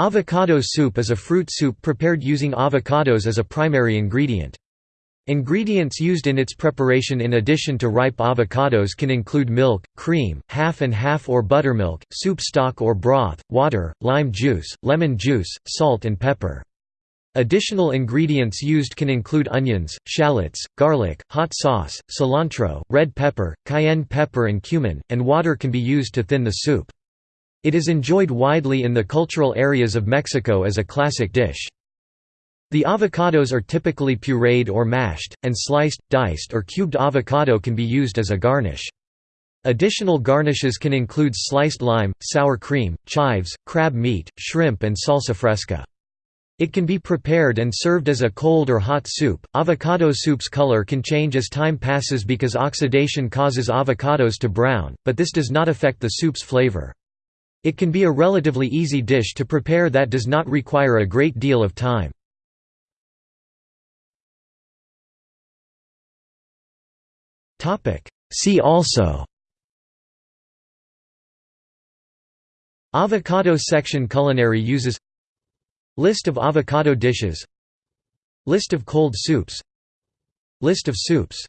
Avocado soup is a fruit soup prepared using avocados as a primary ingredient. Ingredients used in its preparation in addition to ripe avocados can include milk, cream, half and half or buttermilk, soup stock or broth, water, lime juice, lemon juice, salt and pepper. Additional ingredients used can include onions, shallots, garlic, hot sauce, cilantro, red pepper, cayenne pepper and cumin, and water can be used to thin the soup. It is enjoyed widely in the cultural areas of Mexico as a classic dish. The avocados are typically pureed or mashed, and sliced, diced or cubed avocado can be used as a garnish. Additional garnishes can include sliced lime, sour cream, chives, crab meat, shrimp and salsa fresca. It can be prepared and served as a cold or hot soup. Avocado soup's color can change as time passes because oxidation causes avocados to brown, but this does not affect the soup's flavor. It can be a relatively easy dish to prepare that does not require a great deal of time. See also Avocado section Culinary uses List of avocado dishes List of cold soups List of soups